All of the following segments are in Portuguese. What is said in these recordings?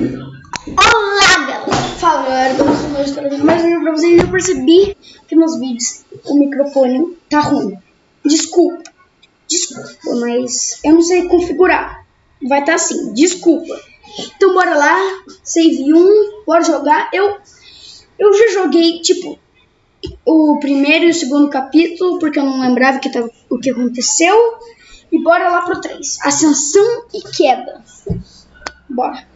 Olá, galera! Fala, galera, estou trazendo mais um vídeo pra vocês. Eu percebi que nos vídeos o microfone tá ruim. Desculpa, desculpa, mas eu não sei configurar. Vai estar tá assim, desculpa. Então bora lá, save 1, bora jogar. Eu, eu já joguei, tipo, o primeiro e o segundo capítulo, porque eu não lembrava que tava, o que aconteceu. E bora lá pro 3, Ascensão e Queda. Bora.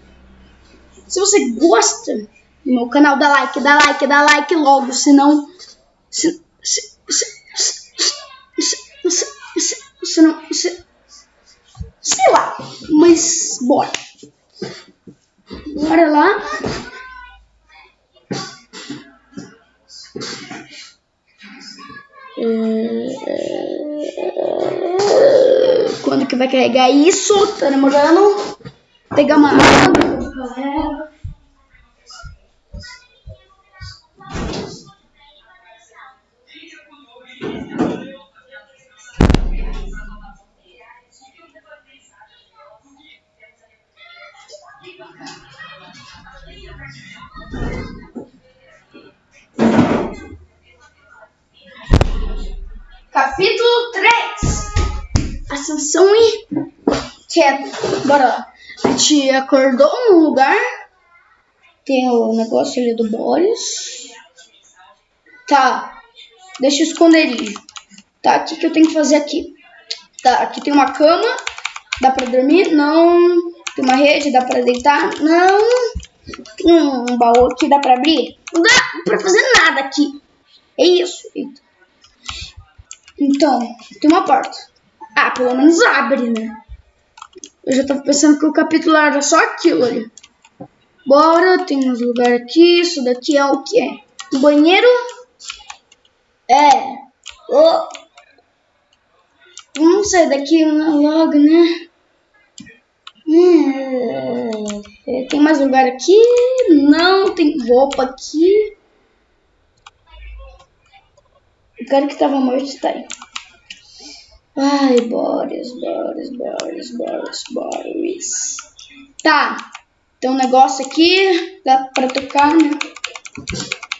Se você gosta do meu canal, dá like, dá like, dá like logo, senão. Se, se, se, se, não. Se, sei lá, mas bora. Bora lá. Quando que vai carregar isso? Tá demorando. Pegar uma água. Capítulo 3 Ascensão e queda. Bora lá. Gente acordou num lugar. Tem o negócio ali do Boris. Tá. Deixa o esconderijo. Tá, o que, que eu tenho que fazer aqui? Tá, aqui tem uma cama. Dá pra dormir? Não. Tem uma rede, dá pra deitar? Não. Tem um baú aqui, dá pra abrir? Não dá pra fazer nada aqui. É isso. Então, tem uma porta. Ah, pelo menos abre, né? Eu já tava pensando que o capítulo era só aquilo ali. Bora, tem uns lugares aqui. Isso daqui é o que é? Um banheiro? É. Oh. Vamos sair daqui logo, né? Hum, tem mais lugar aqui? Não, tem roupa aqui. O cara que tava morto tá aí. Ai, Boris, Boris, Boris, Boris, Boris. Tá. Tem um negócio aqui. Dá pra tocar, né?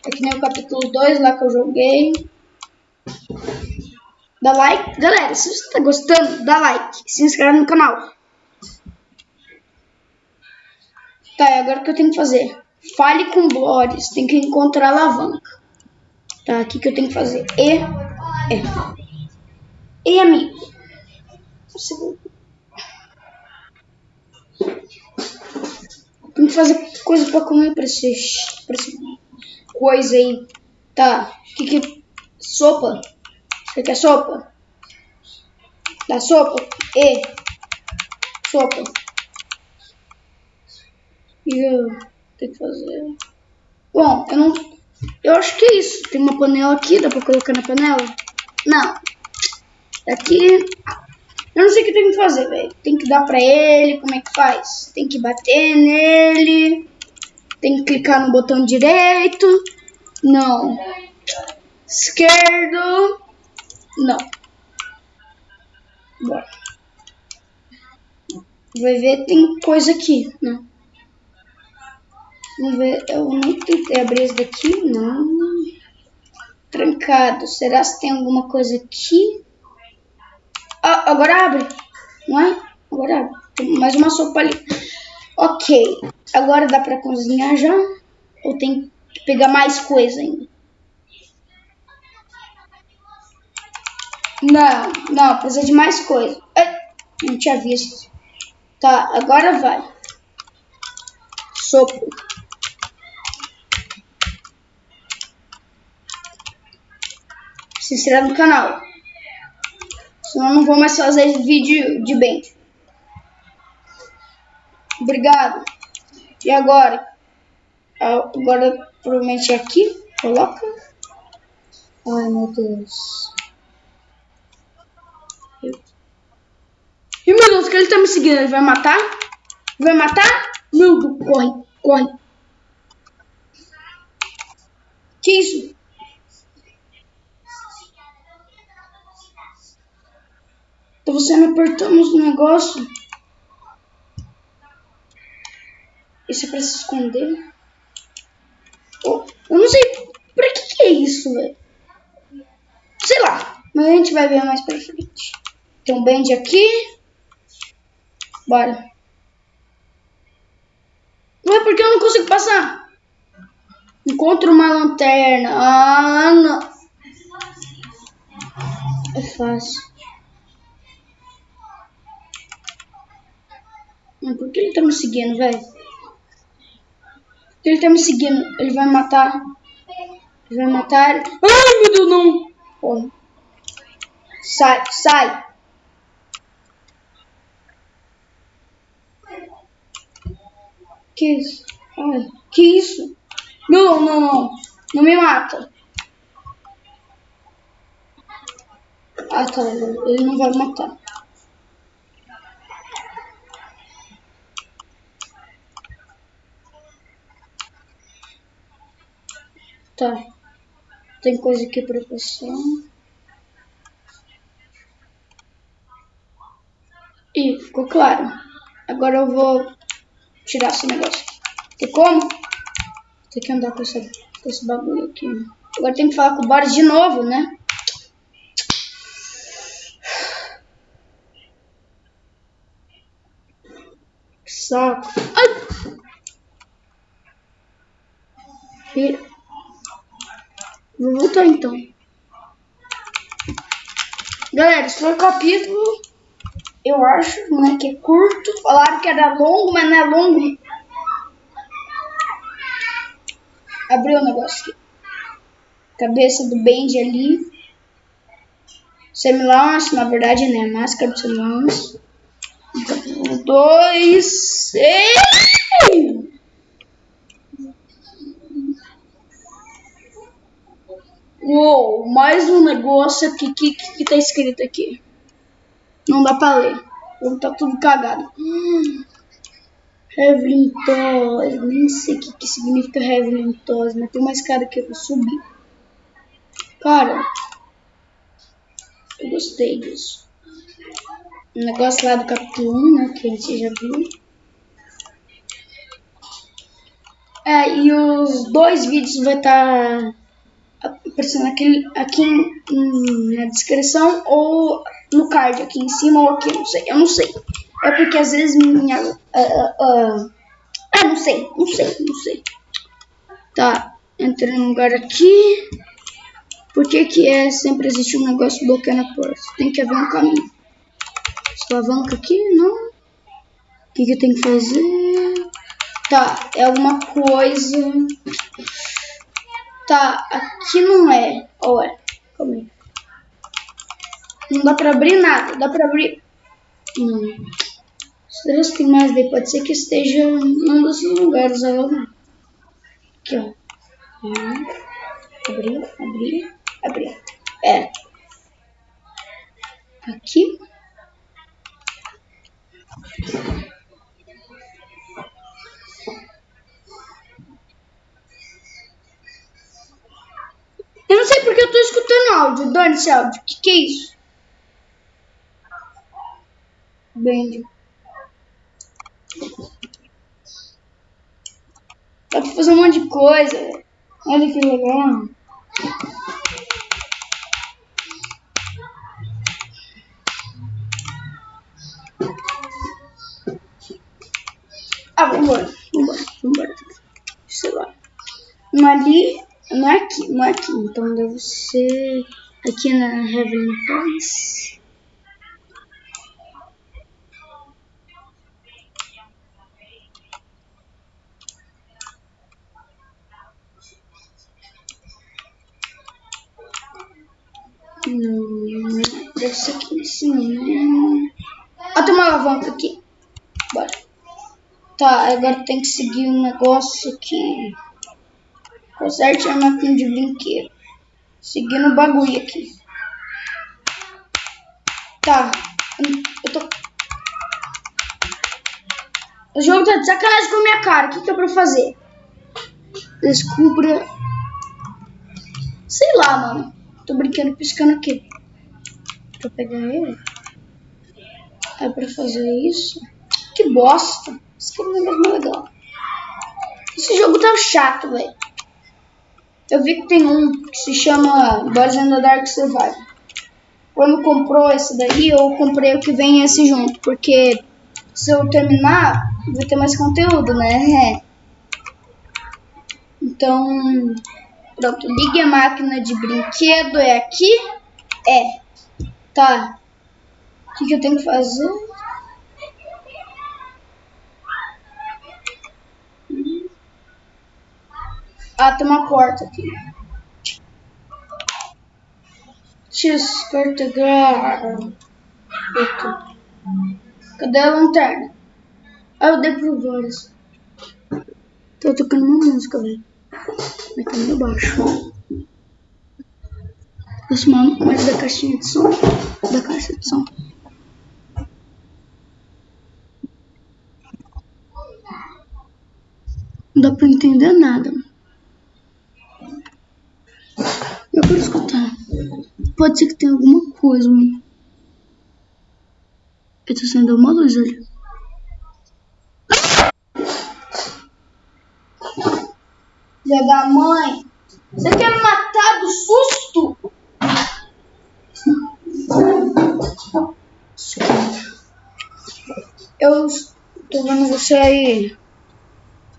É que nem o capítulo 2 lá que eu joguei. Dá like. Galera, se você tá gostando, dá like. Se inscreve no canal. Tá, e agora o que eu tenho que fazer? Fale com Boris. Tem que encontrar a alavanca. Tá, o que, que eu tenho que fazer? E. É. E, amigo. Tem que fazer coisa pra comer pra esse, pra esse coisa aí. Tá, que que... Sopa. Você quer sopa? Dá sopa? E. Sopa. E eu tenho que fazer. Bom, eu não. Eu acho que é isso. Tem uma panela aqui, dá pra colocar na panela? Não. Aqui. Eu não sei o que tem que fazer, velho. Tem que dar pra ele, como é que faz? Tem que bater nele. Tem que clicar no botão direito. Não. Esquerdo. Não. Bora. Vai ver, tem coisa aqui, né? Vamos ver, eu nem tentei abrir esse daqui, não. Trancado, será que tem alguma coisa aqui? Ah, agora abre, não é? Agora abre, tem mais uma sopa ali. Ok, agora dá pra cozinhar já? Ou tem que pegar mais coisa ainda? Não, não, precisa de mais coisa. Ai, não tinha visto. Tá, agora vai. Sopa. se inscreva no canal. Senão eu não vou mais fazer vídeo de bem. Obrigado. E agora? Agora provavelmente é aqui. Coloca. Ai meu Deus. E meu Deus, que ele tá me seguindo? Ele vai matar? Vai matar? Meu Deus, corre, corre. Que isso? Você não apertamos o negócio. Isso é pra se esconder? Oh, eu não sei pra que, que é isso, velho. Sei lá. Mas a gente vai ver mais pra frente. Tem um bend aqui. Bora. Não é porque eu não consigo passar. Encontro uma lanterna. Ah, não. É fácil. Ele tá me seguindo, velho? Ele tá me seguindo. Ele vai matar. Ele vai matar. Ai, meu Deus, não. Porra. Sai, sai. Que isso? Ai, que isso? Não, não, não. Não me mata. Ah, tá. Ele não vai matar. Tá. Tem coisa aqui pra passar. E ficou claro. Agora eu vou tirar esse negócio. Tem como? Tem que andar com, essa, com esse bagulho aqui. Agora tem que falar com o Boris de novo, né? Saco. Ai! Vou voltar então. Galera, esse foi o capítulo. Eu acho, né, que é curto. Falaram que era longo, mas não é longo. Abriu o negócio aqui. Cabeça do Benji ali. Semilance, na verdade, né? Máscara do Semilance. Dois. Ei! Uou, mais um negócio aqui. Que, que, que tá escrito aqui? Não dá pra ler. Tá tudo cagado. Hum. Toys. Nem sei o que, que significa Toys, mas tem uma escada que eu vou subir. Cara, eu gostei disso. O negócio lá do capítulo 1, né? Que a gente já viu. É, e os dois vídeos vai estar. Tá aparecendo aqui, aqui na descrição ou no card aqui em cima ou aqui, não sei, eu não sei. É porque às vezes minha... Uh, uh, uh, ah, não sei, não sei, não sei. Tá, entrando no lugar aqui. Por que que é, sempre existe um negócio bloqueando a porta? Tem que haver um caminho. Alavanca aqui, não? O que que eu tenho que fazer? Tá, é alguma coisa... Tá, aqui não é. Ou é? Calma aí. Não dá pra abrir nada. Dá pra abrir... Não. Será que tem mais daí? Pode ser que esteja num desses lugares. Aqui, ó. Abrir, abrir, abrir. É. Aqui. Escutando áudio. Que, que é isso? Bend. Dá pra fazer um monte de coisa. Olha que legal. Ah, vambora. Vambora, vambora. Sei lá. Uma ali não é aqui, não é aqui. Então deve ser aqui na Heavenly Toys. Não, deve ser aqui em cima. Ah, tem uma alavanca aqui. Bora. Tá, agora tem que seguir um negócio aqui. Conserte a máquina de brinquedo. Seguindo o bagulho aqui. Tá. Eu tô... O jogo tá de sacanagem com a minha cara. O que, que é pra fazer? Descubra... Sei lá, mano. Tô brincando, piscando aqui. Pra pegar ele. É pra fazer isso? Que bosta. Isso aqui é legal. Esse jogo tá chato, velho. Eu vi que tem um que se chama Boys in the Dark Survival. Quando comprou esse daí, eu comprei o que vem esse junto, porque se eu terminar, vai ter mais conteúdo, né? É. Então, pronto, ligue a máquina de brinquedo, é aqui? É. Tá. O que, que eu tenho que fazer? Ah, tem uma porta aqui. Descarregar. Cadê a lanterna? Ah, eu dei pro vários. Tô tocando uma música, velho. Mas tá meio baixo. Aproximar mais da caixinha de som. Da caixa de som. Não dá pra entender nada. Eu quero escutar. Pode ser que tenha alguma coisa, mano. Eu tô saindo uma luz ali. Filha da mãe. Você quer me matar do susto? Eu tô vendo você aí.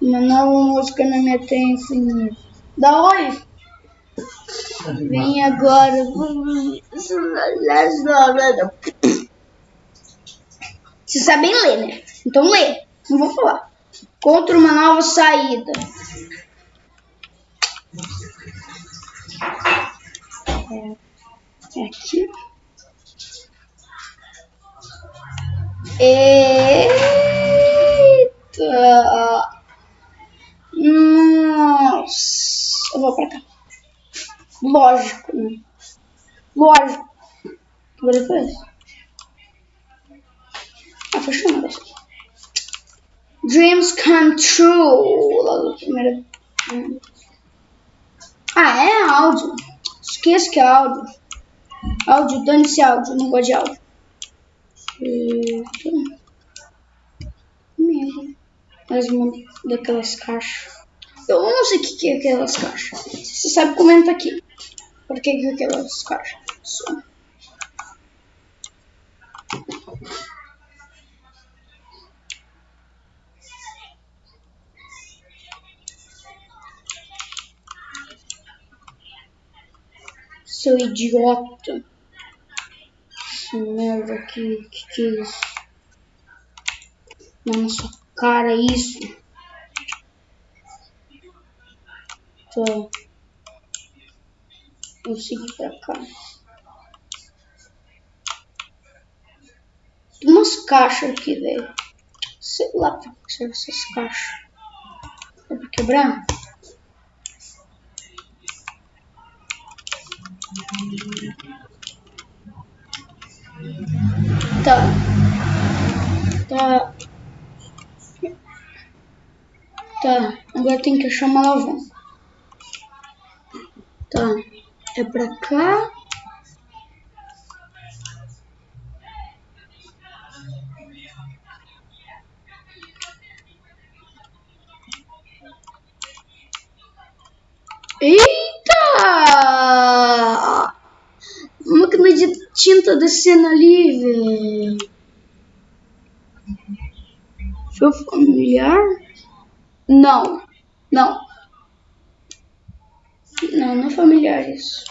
Uma nova música na minha atenção. Da onde? Vem agora. Vocês sabem ler, né? Então lê. Não vou falar. Contra uma nova saída. É, é aqui. Eita! Nossa! Eu vou pra cá. Lógico? Lógico. Agora depois. Ah, fechou negócio. Dreams come true. Logo primeira. Ah, é áudio. Esqueça que é áudio. Áudio, dane-se áudio. Não gosto de áudio. Merda. Mais uma daquelas caixas. Eu não sei o que, que é aquelas caixas. Você sabe, comenta aqui. Por que, é aquelas caixas? Só. Seu idiota. Essa merda aqui. Que que é isso? Na sua cara isso. Tô. Vou seguir pra cá. Tem umas caixas aqui, velho. Sei lá pra que serve essas caixas. É pra quebrar? Tá. Tá. Tá. Agora tem que achar uma alavanca. Tá. É pra cá. Eita! Máquina de tinta descendo ali, velho. Foi familiar? Não. Não. Não, não familiar isso.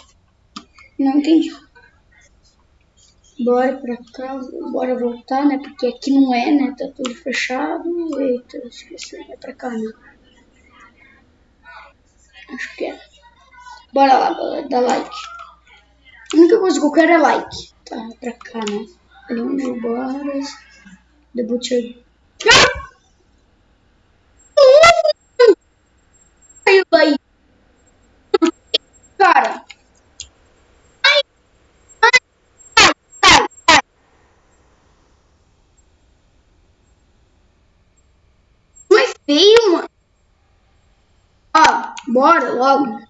Não entendi. Bora pra cá, bora voltar, né? Porque aqui não é, né? Tá tudo fechado. Eita, esqueci. É pra cá, né? Acho que é. Bora lá, galera. Dá like. A única coisa que eu quero é like. Tá, pra cá, né? Leão de Boras. The Butcher. Ah! Saiu daí. Cara. Não é feio, mano. Ó, bora logo.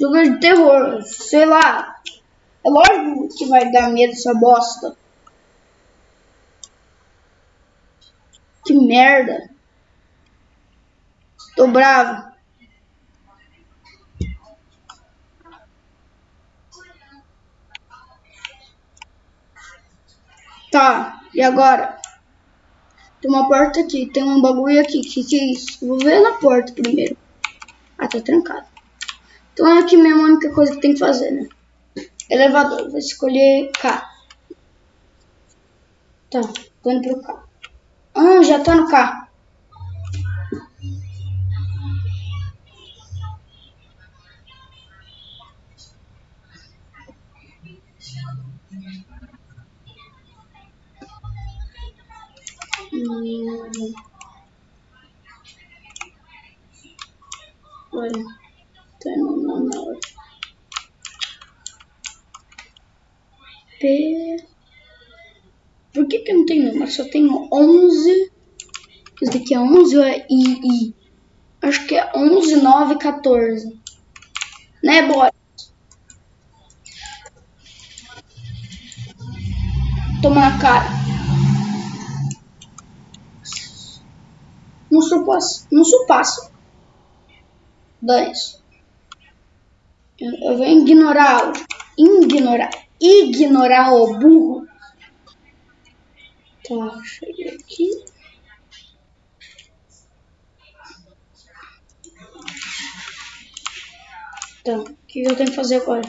Jogo de terror, sei lá. É lógico que vai dar medo essa bosta. Que merda. Tô bravo. Tá, e agora? Tem uma porta aqui, tem um bagulho aqui. Que que é isso? Vou ver na porta primeiro. Ah, tá trancado. Então é aqui mesmo a única coisa que tem que fazer, né? Elevador, vou escolher K. Tá, tô indo pro K. Ah, já tá no K. Hum. Tá no manual. P. Por que que não tem número? Só tenho 11. Esse daqui é 11 ou é I? I? Acho que é 11, 9, 14. Né, boy? Toma na cara. Não sou passo. Dane-se. Eu, eu vou ignorar. Ignorar. Ignorar o burro. Tá, cheguei aqui. Então, o que eu tenho que fazer agora?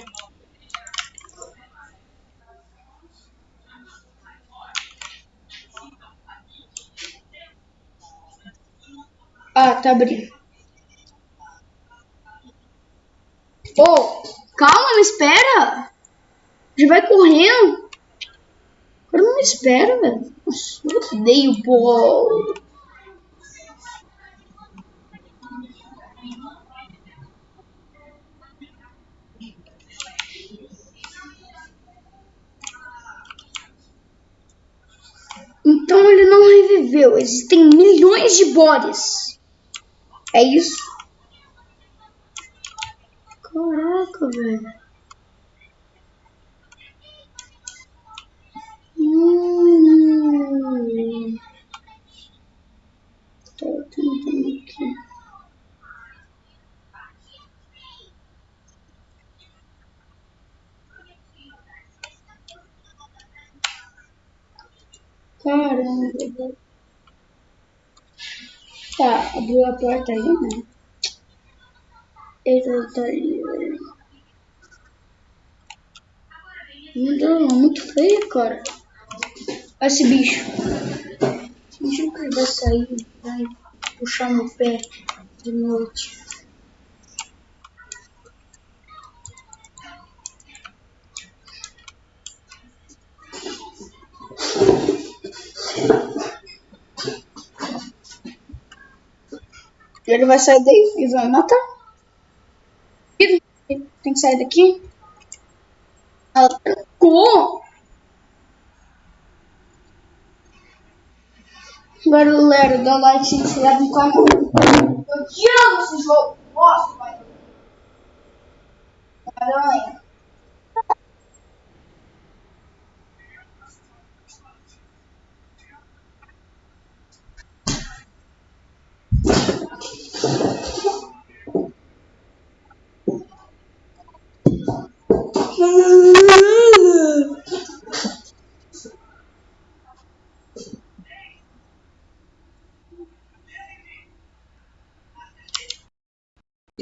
Ah, tá abrindo. Oh, calma, me espera. Já vai correndo. Agora não me espera, velho. Nossa, eu odeio. Então ele não reviveu. Existem milhões de bodies. É isso? Caraca, velho. Hum. Tô tentando aqui. Caramba. Tá, abriu a porta aí, né? Ele tá ali. Meu Deus, é muito feio, cara. Olha esse bicho. Imagina que ele vai sair, vai puxar no pé de noite. Ele vai sair daí e vai matar. Tem que sair daqui. Ela trancou. Galera, dá like, se inscreve no canal. Eu te amo esse jogo. Nossa, pai. Aranha.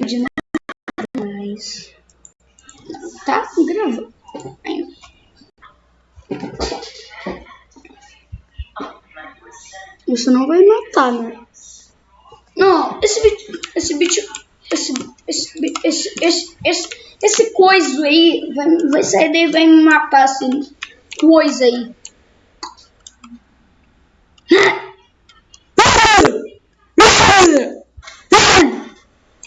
de nada mais. Tá gravando. Isso não vai matar, né? Não, esse bicho, esse bicho, esse, esse, esse, esse, esse, esse coisa aí vai, vai sair daí e vai me matar, assim, coisa aí.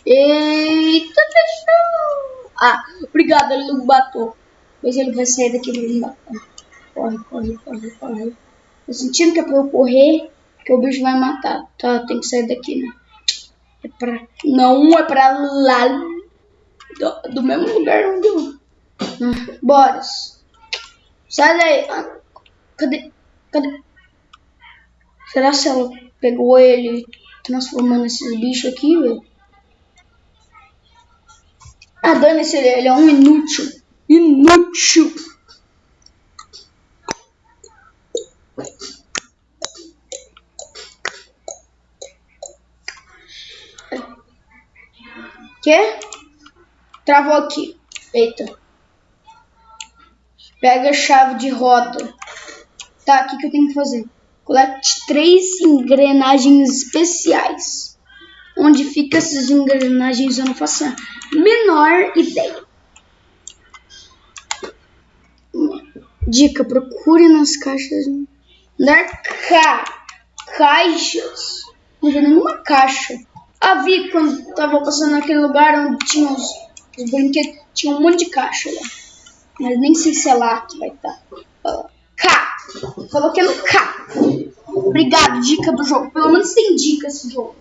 Eita, fechou! Ah, obrigado, ele não bateu. Mas ele vai sair daqui e me matar. Corre, corre, corre, corre. Tô sentindo que é pra eu correr, que o bicho vai matar. Tá, tem que sair daqui, né? É pra... Não, é pra lá. Do, do mesmo lugar onde eu... Bora. Sai daí. Ah, cadê? Cadê? Será que ela pegou ele transformando esses bichos aqui, velho. Ah, dane-se, ele, ele é um inútil. Inútil. Que? Travou aqui. Eita. Pega a chave de roda. Tá, o que, que eu tenho que fazer? Colete três engrenagens especiais. Onde fica essas engrenagens eu não faço a menor ideia. Dica, procure nas caixas. Dar ca caixas. Não vi nenhuma caixa. Ah, vi quando tava passando naquele lugar onde tinha os, os brinquedos. Tinha um monte de caixa lá. Mas nem sei se é lá que vai estar. Tá. K. Coloquei no K. Obrigado, dica do jogo. Pelo menos tem dica esse jogo.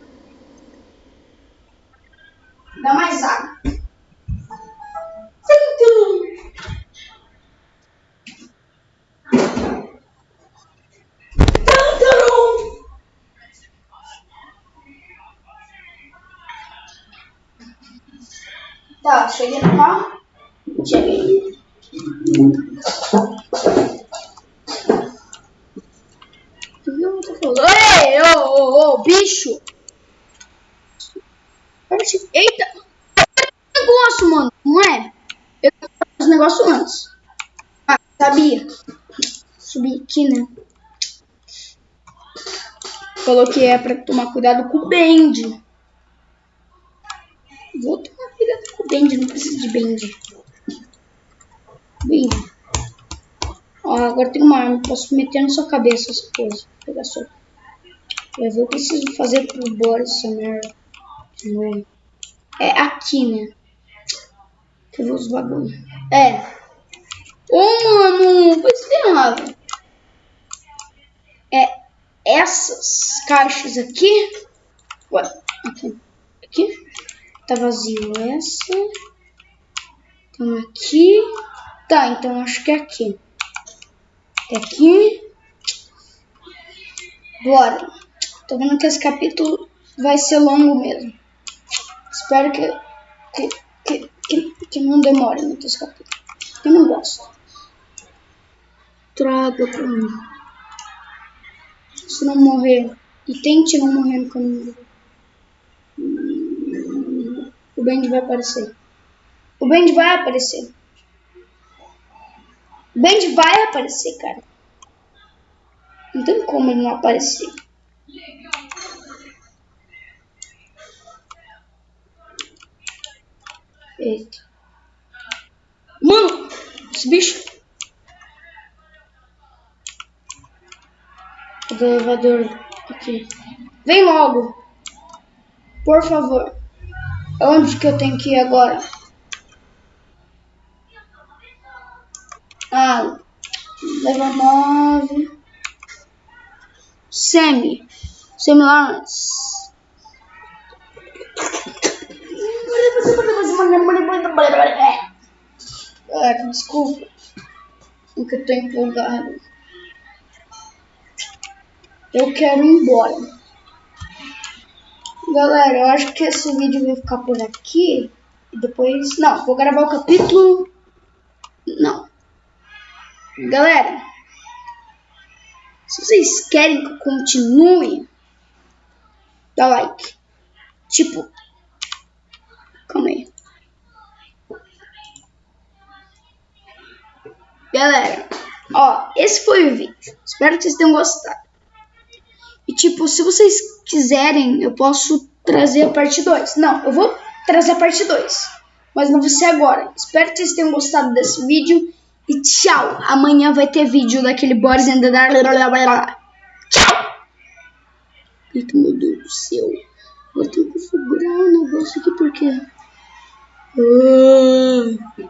Dá mais água. Cheguei no carro. Cheguei. Ei, ô, ô, ô, bicho! Eita! Negócio, mano, não é? Eu os negócios antes. Ah, sabia. Subi aqui, né? Falou que é pra tomar cuidado com o Bend. Vou tomar Bend, não preciso de Bend. Bend. Ó, agora tem uma arma, posso meter na sua cabeça essa coisa. Vou pegar só. Eu vou preciso fazer pro Boris essa merda. É aqui, né? Que eu vou os bagulho. É. Ô, mano, foi errado. É essas caixas aqui. Ué, aqui. Aqui. Tá vazio essa. Então aqui. Tá, então acho que é aqui. É aqui. Bora. Tô vendo que esse capítulo vai ser longo mesmo. Espero que, que, que, que, que não demore muito esse capítulo. Eu não gosto. Traga pra mim. Se não morrer. E tente não morrer no caminho. O Bend vai aparecer. O Bend vai aparecer. O Bend vai aparecer, cara. Não tem como ele não aparecer. Eita. Mano, esse bicho. Do elevador aqui. Vem logo. Por favor. Onde que eu tenho que ir agora? Ah, leva nove. Semi. Semi Lawrence. Ah, desculpa. Porque eu tô empolgado. Eu quero ir embora. Galera, eu acho que esse vídeo vai ficar por aqui. E depois... Não, vou gravar o capítulo... Não. Galera, se vocês querem que eu continue, dá like. Tipo, calma aí. Galera, ó, esse foi o vídeo. Espero que vocês tenham gostado. E tipo, se vocês quiserem, eu posso trazer a parte 2. Não, eu vou trazer a parte 2. Mas não vai ser agora. Espero que vocês tenham gostado desse vídeo. E tchau. Amanhã vai ter vídeo daquele Boris and the Tchau. Meu Deus do céu. Vou ter que configurar um negócio aqui porque... Ah.